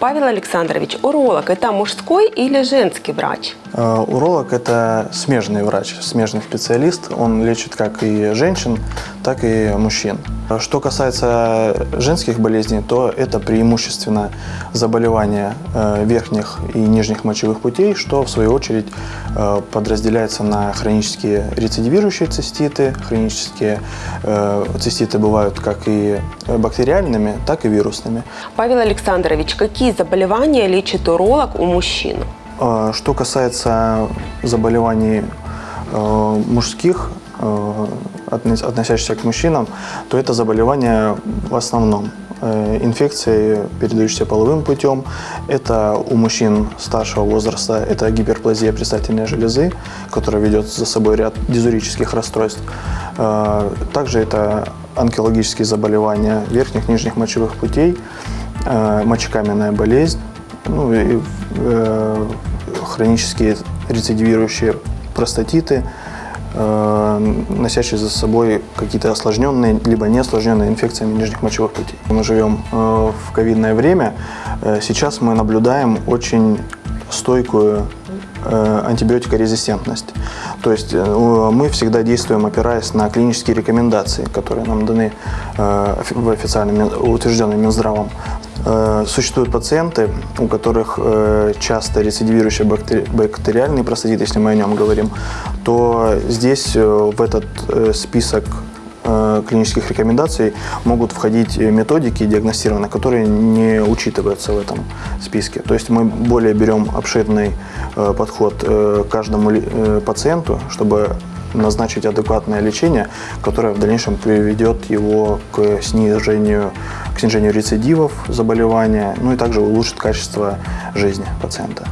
Павел Александрович, уролог – это мужской или женский врач? Э, Уролог – это смежный врач, смежный специалист. Он лечит как и женщин, так и мужчин. Что касается женских болезней, то это преимущественно заболевания э, верхних и нижних мочевых путей, что в свою очередь э, подразделяется на хронические рецидивирующие циститы. Хронические циститы бывают как и бактериальными, так и вирусными. Павел Александрович, какие заболевания лечит уролог у мужчин? Э, Что касается заболеваний э, мужских, э, относящихся к мужчинам, то это заболевания в основном э, инфекции, передающиеся половым путем. Это у мужчин старшего возраста, это гиперплазия предстательной железы, которая ведет за собой ряд дизурических расстройств. Также это онкологические заболевания верхних, нижних мочевых путей, мочекаменная болезнь, ну и э, хронические рецидивирующие простатиты, э, носящие за собой какие-то осложненные либо не осложненные инфекциями нижних мочевых путей. Мы живем э, в ковидное время. Э, Сейчас мы наблюдаем очень стойкую э, антибиотикорезистентность. То есть э, мы всегда действуем, опираясь на клинические рекомендации, которые нам даны э, в официальном Мин- утвержденным Минздравом. Э, Существуют пациенты, у которых э, часто рецидивирующий бактери- бактериальный простатит, если мы о нем говорим, то здесь э, в этот список клинических рекомендаций могут входить методики диагностированные, которые не учитываются в этом списке. То есть мы более берем обширный подход к каждому пациенту, чтобы назначить адекватное лечение, которое в дальнейшем приведет его к снижению, к снижению рецидивов заболевания, ну и также улучшит качество жизни пациента.